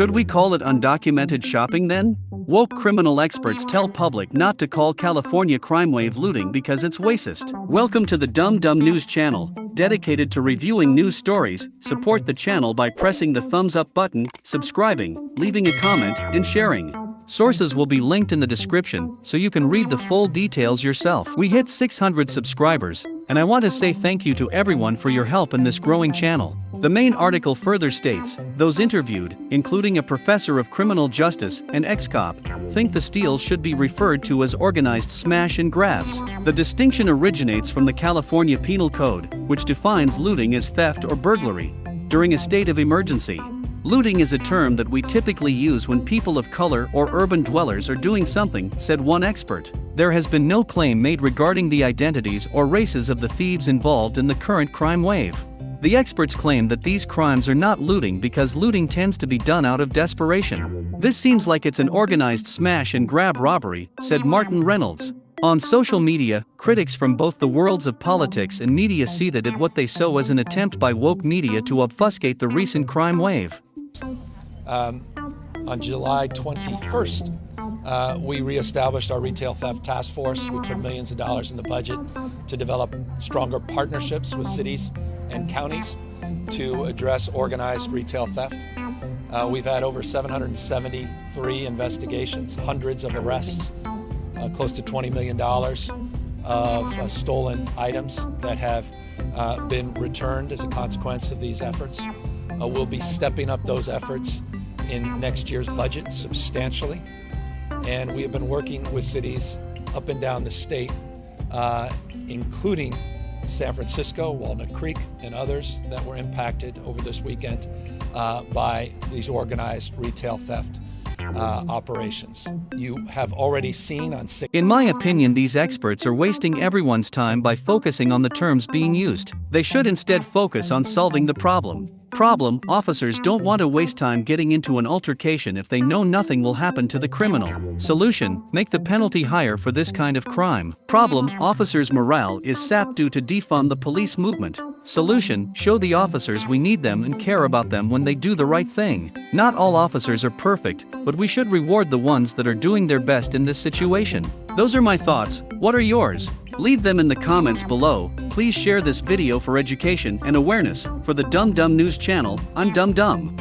Should we call it undocumented shopping then? Woke criminal experts tell public not to call California crime wave looting because it's racist. Welcome to the Dumb Dumb News channel, dedicated to reviewing news stories. Support the channel by pressing the thumbs up button, subscribing, leaving a comment, and sharing. Sources will be linked in the description so you can read the full details yourself. We hit 600 subscribers, and I want to say thank you to everyone for your help in this growing channel. The main article further states those interviewed, including a professor of criminal justice and ex cop, think the steals should be referred to as organized smash and grabs. The distinction originates from the California Penal Code, which defines looting as theft or burglary during a state of emergency. Looting is a term that we typically use when people of color or urban dwellers are doing something, said one expert. There has been no claim made regarding the identities or races of the thieves involved in the current crime wave. The experts claim that these crimes are not looting because looting tends to be done out of desperation. This seems like it's an organized smash and grab robbery, said Martin Reynolds. On social media, critics from both the worlds of politics and media see that at what they saw as an attempt by woke media to obfuscate the recent crime wave. Um, on July 21st, uh, we reestablished our retail theft task force. We put millions of dollars in the budget to develop stronger partnerships with cities and counties to address organized retail theft. Uh, we've had over 773 investigations, hundreds of arrests, uh, close to $20 million of uh, stolen items that have uh, been returned as a consequence of these efforts. Uh, we'll be stepping up those efforts in next year's budget substantially. And we have been working with cities up and down the state, uh, including San Francisco, Walnut Creek, and others that were impacted over this weekend uh, by these organized retail theft uh, operations. You have already seen on six. In my opinion, these experts are wasting everyone's time by focusing on the terms being used. They should instead focus on solving the problem. Problem Officers don't want to waste time getting into an altercation if they know nothing will happen to the criminal. Solution Make the penalty higher for this kind of crime. Problem Officers' morale is sapped due to defund the police movement. Solution Show the officers we need them and care about them when they do the right thing. Not all officers are perfect, but we should reward the ones that are doing their best in this situation. Those are my thoughts, what are yours? Leave them in the comments below. Please share this video for education and awareness. For the Dumb Dumb News channel, I'm Dumb Dumb.